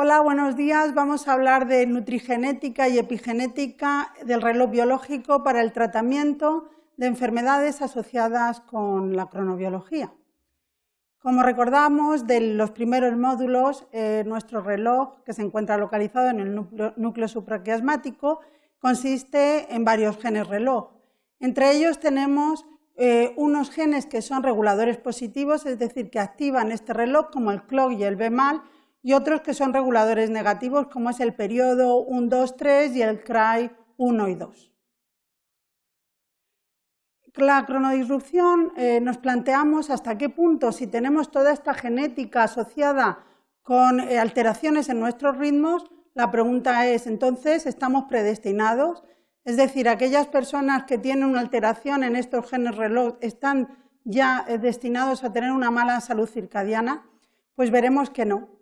Hola, buenos días. Vamos a hablar de nutrigenética y epigenética del reloj biológico para el tratamiento de enfermedades asociadas con la cronobiología. Como recordamos de los primeros módulos, eh, nuestro reloj, que se encuentra localizado en el núcleo, supraquiasmático, consiste en varios genes reloj. Entre ellos tenemos eh, unos genes que son reguladores positivos, es decir, que activan este reloj, como el clock y el BMAL, y otros que son reguladores negativos, como es el periodo 1, 2, 3 y el CRY 1 y 2. La cronodisrupción eh, nos planteamos hasta qué punto, si tenemos toda esta genética asociada con eh, alteraciones en nuestros ritmos, la pregunta es, entonces, ¿estamos predestinados? Es decir, aquellas personas que tienen una alteración en estos genes reloj están ya eh, destinados a tener una mala salud circadiana, pues veremos que no.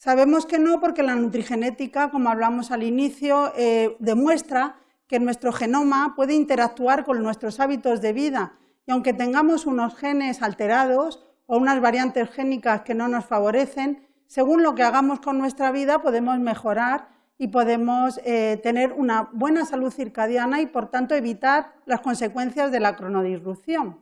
Sabemos que no porque la nutrigenética, como hablamos al inicio, eh, demuestra que nuestro genoma puede interactuar con nuestros hábitos de vida y aunque tengamos unos genes alterados o unas variantes génicas que no nos favorecen, según lo que hagamos con nuestra vida podemos mejorar y podemos eh, tener una buena salud circadiana y por tanto evitar las consecuencias de la cronodisrupción.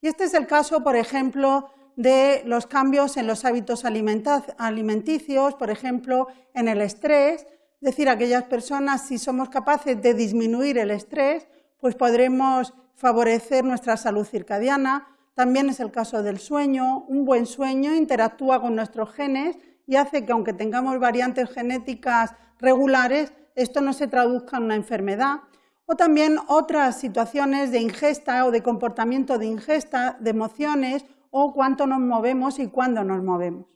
Y este es el caso, por ejemplo, de los cambios en los hábitos alimenticios, por ejemplo, en el estrés, es decir, aquellas personas, si somos capaces de disminuir el estrés, pues podremos favorecer nuestra salud circadiana. También es el caso del sueño. Un buen sueño interactúa con nuestros genes y hace que, aunque tengamos variantes genéticas regulares, esto no se traduzca en una enfermedad. O también otras situaciones de ingesta o de comportamiento de ingesta, de emociones o cuánto nos movemos y cuándo nos movemos.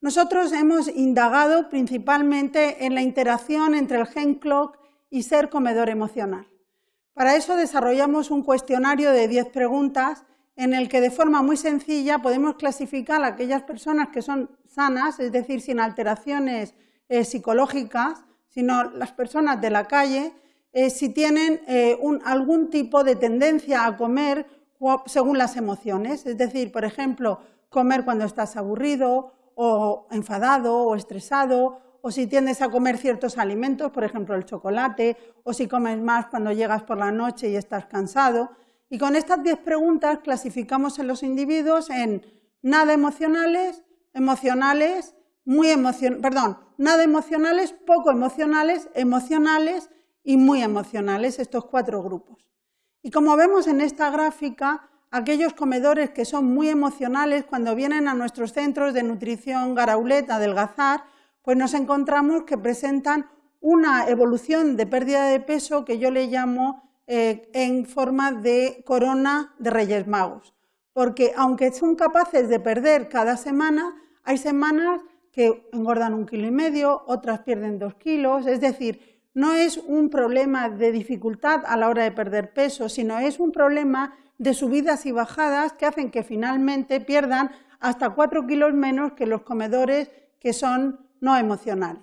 Nosotros hemos indagado principalmente en la interacción entre el gen clock y ser comedor emocional. Para eso desarrollamos un cuestionario de 10 preguntas en el que de forma muy sencilla podemos clasificar a aquellas personas que son sanas, es decir, sin alteraciones eh, psicológicas, sino las personas de la calle, eh, si tienen eh, algún tipo de tendencia a comer según las emociones. Es decir, por ejemplo, comer cuando estás aburrido o enfadado o estresado, o si tiendes a comer ciertos alimentos, por ejemplo el chocolate, o si comes más cuando llegas por la noche y estás cansado. Y con estas 10 preguntas clasificamos a los individuos en nada emocionales, emocionales, muy emocionales, perdón, nada emocionales, poco emocionales, emocionales y muy emocionales, estos cuatro grupos. Y como vemos en esta gráfica, aquellos comedores que son muy emocionales, cuando vienen a nuestros centros de nutrición Garaulet adelgazar, pues nos encontramos que presentan una evolución de pérdida de peso que yo le llamo eh, en forma de corona de Reyes Magos. Porque aunque son capaces de perder cada semana, hay semanas que engordan un kilo y medio, otras pierden dos kilos, es decir, no es un problema de dificultad a la hora de perder peso, sino es un problema de subidas y bajadas que hacen que finalmente pierdan hasta 4 kilos menos que los comedores que son no emocionales.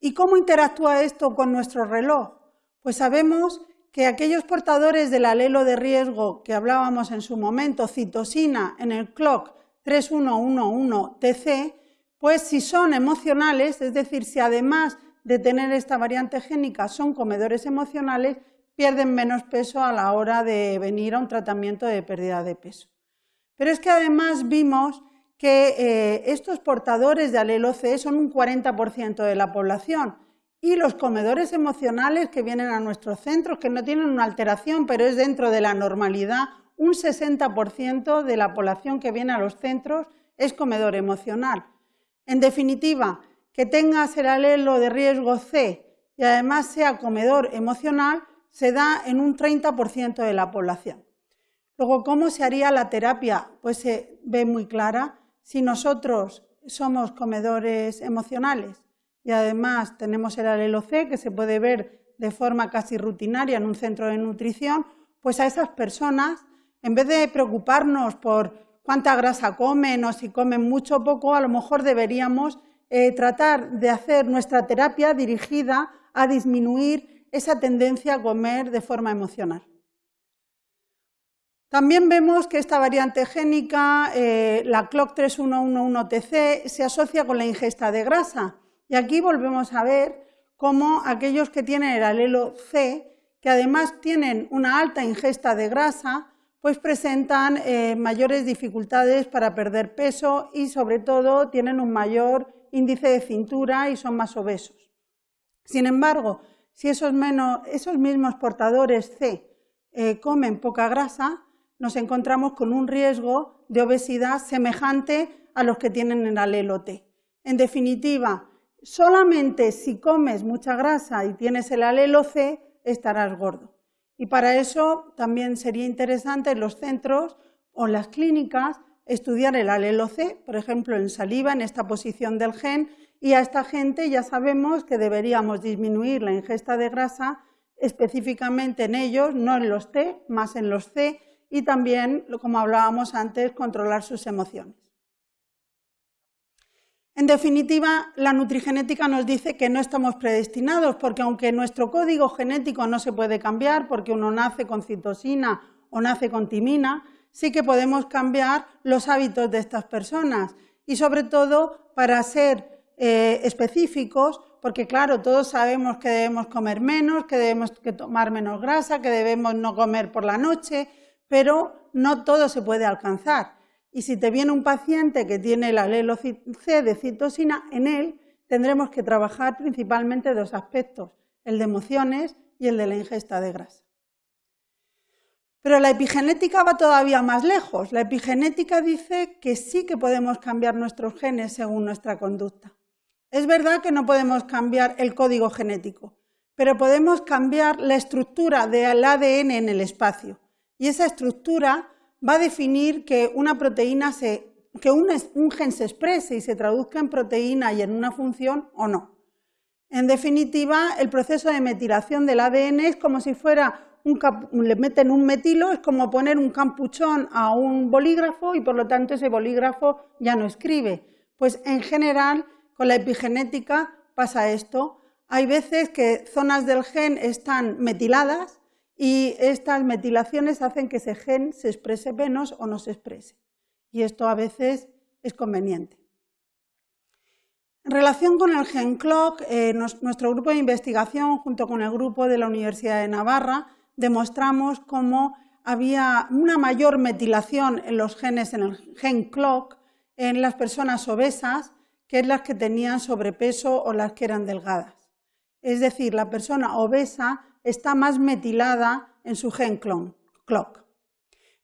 ¿Y cómo interactúa esto con nuestro reloj? Pues sabemos que aquellos portadores del alelo de riesgo que hablábamos en su momento, citosina en el clock 3111TC, pues si son emocionales, es decir, si además de tener esta variante génica son comedores emocionales, pierden menos peso a la hora de venir a un tratamiento de pérdida de peso. Pero es que además vimos que eh, estos portadores de alelo C son un 40% de la población y los comedores emocionales que vienen a nuestros centros, que no tienen una alteración, pero es dentro de la normalidad, un 60% de la población que viene a los centros es comedor emocional. En definitiva, que tengas el alelo de riesgo C y además sea comedor emocional, se da en un 30% de la población. Luego, ¿cómo se haría la terapia? Pues se ve muy clara. Si nosotros somos comedores emocionales y además tenemos el alelo C, que se puede ver de forma casi rutinaria en un centro de nutrición, pues a esas personas, en vez de preocuparnos por cuánta grasa comen o si comen mucho o poco, a lo mejor deberíamos eh, tratar de hacer nuestra terapia dirigida a disminuir esa tendencia a comer de forma emocional. También vemos que esta variante génica, eh, la CLOC 3111TC, se asocia con la ingesta de grasa. Y aquí volvemos a ver cómo aquellos que tienen el alelo C, que además tienen una alta ingesta de grasa, pues presentan eh, mayores dificultades para perder peso y sobre todo tienen un mayor índice de cintura y son más obesos. Sin embargo, si esos, mismos portadores C eh, comen poca grasa, nos encontramos con un riesgo de obesidad semejante a los que tienen el alelo T. En definitiva, solamente si comes mucha grasa y tienes el alelo C, estarás gordo. Y para eso también sería interesante los centros o las clínicas estudiar el alelo C, por ejemplo, en saliva, en esta posición del gen, y a esta gente ya sabemos que deberíamos disminuir la ingesta de grasa específicamente en ellos, no en los T, más en los C, y también, como hablábamos antes, controlar sus emociones. En definitiva, la nutrigenética nos dice que no estamos predestinados, porque aunque nuestro código genético no se puede cambiar, porque uno nace con citosina o nace con timina, sí que podemos cambiar los hábitos de estas personas y sobre todo para ser eh, específicos, porque claro, todos sabemos que debemos comer menos, que debemos tomar menos grasa, que debemos no comer por la noche, pero no todo se puede alcanzar. Y si te viene un paciente que tiene el alelo C de citosina, en él tendremos que trabajar principalmente dos aspectos, el de emociones y el de la ingesta de grasa. Pero la epigenética va todavía más lejos. La epigenética dice que sí que podemos cambiar nuestros genes según nuestra conducta. Es verdad que no podemos cambiar el código genético, pero podemos cambiar la estructura del ADN en el espacio. Y esa estructura va a definir que una proteína se, que un, gen se exprese y se traduzca en proteína y en una función o no. En definitiva, el proceso de metilación del ADN es como si fuera un, le meten un metilo, es como poner un campuchón a un bolígrafo y por lo tanto ese bolígrafo ya no escribe. Pues en general, con la epigenética pasa esto. Hay veces que zonas del gen están metiladas y estas metilaciones hacen que ese gen se exprese menos o no se exprese. Y esto a veces es conveniente. En relación con el gen clock, eh, nuestro grupo de investigación, junto con el grupo de la Universidad de Navarra, demostramos cómo había una mayor metilación en los genes en el gen clock en las personas obesas que en las que tenían sobrepeso o las que eran delgadas. Es decir, la persona obesa está más metilada en su gen clock.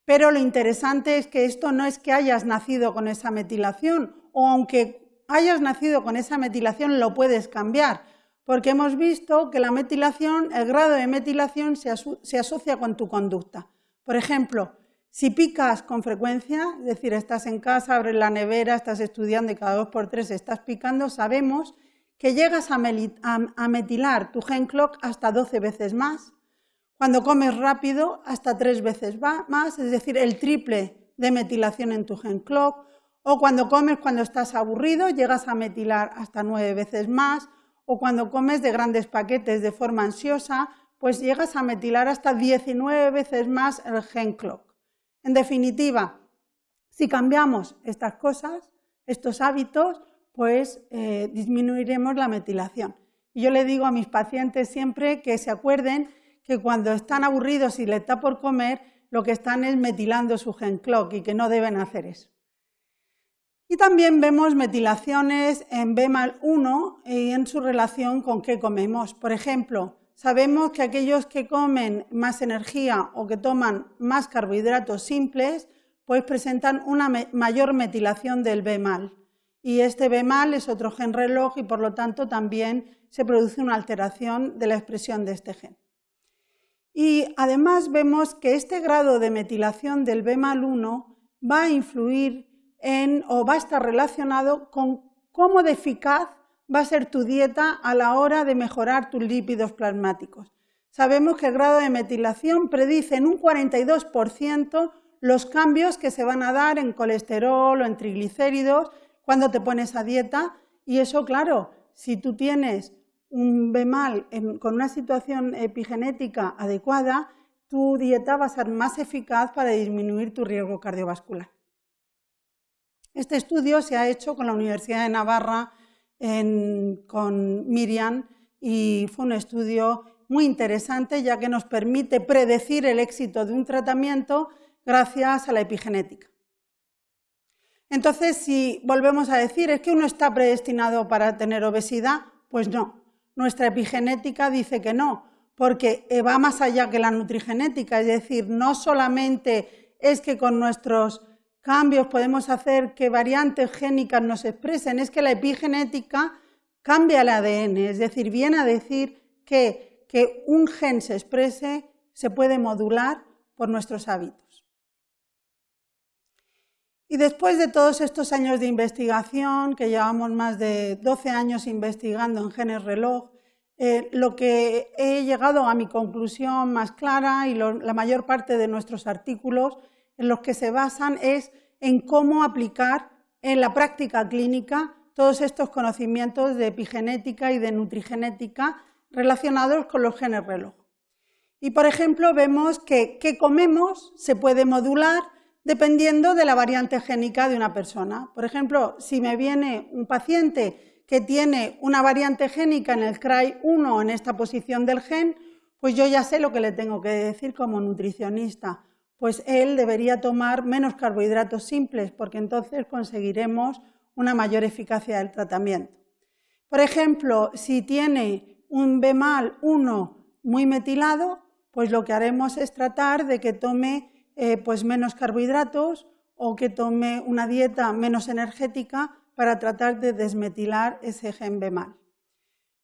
Pero lo interesante es que esto no es que hayas nacido con esa metilación, o aunque hayas nacido con esa metilación, lo puedes cambiar, porque hemos visto que la metilación, el grado de metilación se, asocia con tu conducta. Por ejemplo, si picas con frecuencia, es decir, estás en casa, abres la nevera, estás estudiando y cada dos por tres estás picando, sabemos que llegas a, metilar tu gen clock hasta 12 veces más. Cuando comes rápido, hasta tres veces más, es decir, el triple de metilación en tu gen clock. O cuando comes cuando estás aburrido, llegas a metilar hasta nueve veces más. O cuando comes de grandes paquetes de forma ansiosa, pues llegas a metilar hasta 19 veces más el gen clock. En definitiva, si cambiamos estas cosas, estos hábitos, pues eh, disminuiremos la metilación. Y yo le digo a mis pacientes siempre que se acuerden que cuando están aburridos y les está por comer, lo que están es metilando su gen clock y que no deben hacer eso. Y también vemos metilaciones en BMAL1 y en su relación con qué comemos. Por ejemplo, sabemos que aquellos que comen más energía o que toman más carbohidratos simples, pues presentan una mayor metilación del BMAL y este B mal es otro gen reloj y por lo tanto también se produce una alteración de la expresión de este gen. Y además vemos que este grado de metilación del B mal 1 va a influir en o va a estar relacionado con cómo de eficaz va a ser tu dieta a la hora de mejorar tus lípidos plasmáticos. Sabemos que el grado de metilación predice en un 42% los cambios que se van a dar en colesterol o en triglicéridos cuando te pones a dieta y eso, claro, si tú tienes un BEMAL con una situación epigenética adecuada, tu dieta va a ser más eficaz para disminuir tu riesgo cardiovascular. Este estudio se ha hecho con la Universidad de Navarra, con Miriam, y fue un estudio muy interesante ya que nos permite predecir el éxito de un tratamiento gracias a la epigenética. Entonces, si volvemos a decir, ¿es que uno está predestinado para tener obesidad? Pues no. Nuestra epigenética dice que no, porque va más allá que la nutrigenética, es decir, no solamente es que con nuestros cambios podemos hacer que variantes génicas nos expresen, es que la epigenética cambia el ADN, es decir, viene a decir que, que un gen se exprese se puede modular por nuestros hábitos. Y después de todos estos años de investigación, que llevamos más de 12 años investigando en genes reloj, eh, lo que he llegado a mi conclusión más clara y la mayor parte de nuestros artículos en los que se basan es en cómo aplicar en la práctica clínica todos estos conocimientos de epigenética y de nutrigenética relacionados con los genes reloj. Y, por ejemplo, vemos que qué comemos se puede modular dependiendo de la variante génica de una persona. Por ejemplo, si me viene un paciente que tiene una variante génica en el CRY1 en esta posición del gen, pues yo ya sé lo que le tengo que decir como nutricionista pues él debería tomar menos carbohidratos simples porque entonces conseguiremos una mayor eficacia del tratamiento. Por ejemplo, si tiene un BMAL 1 muy metilado, pues lo que haremos es tratar de que tome eh, pues menos carbohidratos o que tome una dieta menos energética para tratar de desmetilar ese gen BMAL.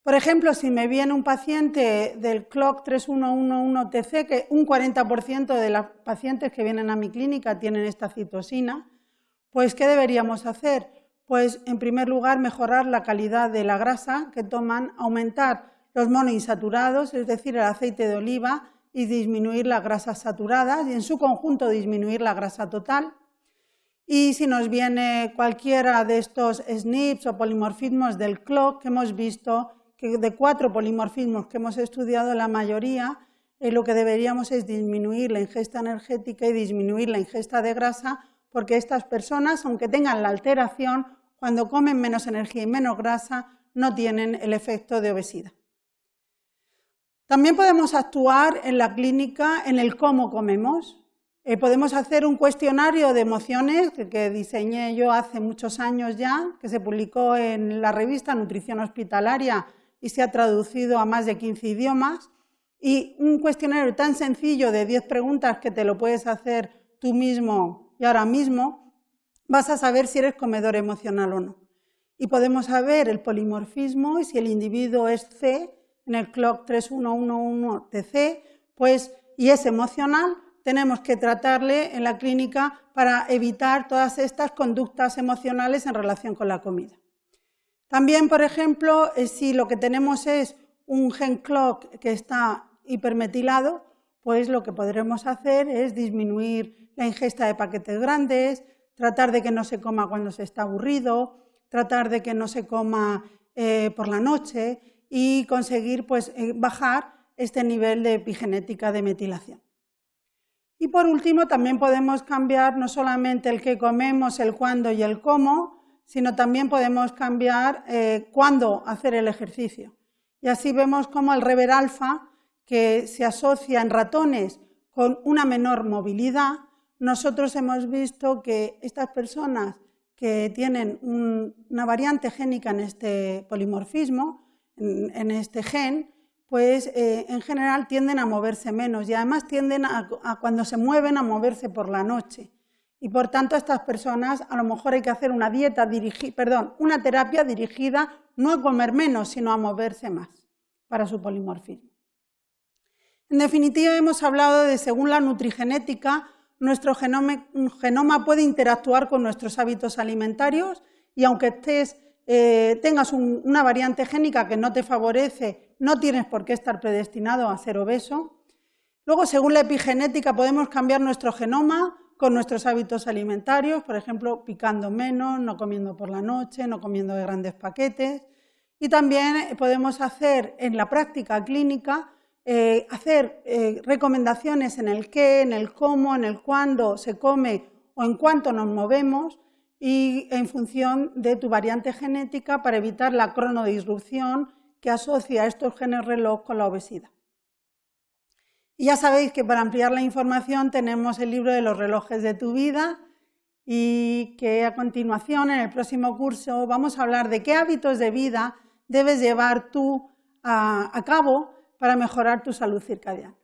Por ejemplo, si me viene un paciente del CLOC 3111TC, que un 40% de los pacientes que vienen a mi clínica tienen esta citosina, pues ¿qué deberíamos hacer? Pues en primer lugar mejorar la calidad de la grasa que toman, aumentar los monoinsaturados, es decir, el aceite de oliva, y disminuir las grasas saturadas y en su conjunto disminuir la grasa total. Y si nos viene cualquiera de estos SNPs o polimorfismos del CLOC que hemos visto de cuatro polimorfismos que hemos estudiado, la mayoría eh, lo que deberíamos es disminuir la ingesta energética y disminuir la ingesta de grasa, porque estas personas, aunque tengan la alteración, cuando comen menos energía y menos grasa, no tienen el efecto de obesidad. También podemos actuar en la clínica en el cómo comemos. Eh, podemos hacer un cuestionario de emociones que, diseñé yo hace muchos años ya, que se publicó en la revista Nutrición Hospitalaria y se ha traducido a más de 15 idiomas. Y un cuestionario tan sencillo de 10 preguntas que te lo puedes hacer tú mismo y ahora mismo, vas a saber si eres comedor emocional o no. Y podemos saber el polimorfismo y si el individuo es C, en el CLOC 3111TC, pues, y es emocional, tenemos que tratarle en la clínica para evitar todas estas conductas emocionales en relación con la comida. También, por ejemplo, eh, si lo que tenemos es un gen clock que está hipermetilado, pues lo que podremos hacer es disminuir la ingesta de paquetes grandes, tratar de que no se coma cuando se está aburrido, tratar de que no se coma eh, por la noche y conseguir pues, eh, bajar este nivel de epigenética de metilación. Y por último, también podemos cambiar no solamente el qué comemos, el cuándo y el cómo, sino también podemos cambiar eh, cuándo hacer el ejercicio. Y así vemos cómo el rever alfa, que se asocia en ratones con una menor movilidad, nosotros hemos visto que estas personas que tienen una variante génica en este polimorfismo, en, este gen, pues eh, en general tienden a moverse menos y además tienden a, cuando se mueven a moverse por la noche. Y por tanto, a estas personas a lo mejor hay que hacer una dieta perdón, una terapia dirigida no a comer menos, sino a moverse más para su polimorfismo. En definitiva, hemos hablado de según la nutrigenética, nuestro genoma, puede interactuar con nuestros hábitos alimentarios y aunque eh, tengas una variante génica que no te favorece, no tienes por qué estar predestinado a ser obeso. Luego, según la epigenética, podemos cambiar nuestro genoma con nuestros hábitos alimentarios, por ejemplo, picando menos, no comiendo por la noche, no comiendo de grandes paquetes. Y también podemos hacer en la práctica clínica eh, hacer eh, recomendaciones en el qué, en el cómo, en el cuándo se come o en cuánto nos movemos y en función de tu variante genética para evitar la cronodisrupción que asocia estos genes reloj con la obesidad. Y ya sabéis que para ampliar la información tenemos el libro de los relojes de tu vida y que a continuación en el próximo curso vamos a hablar de qué hábitos de vida debes llevar tú a, a cabo para mejorar tu salud circadiana.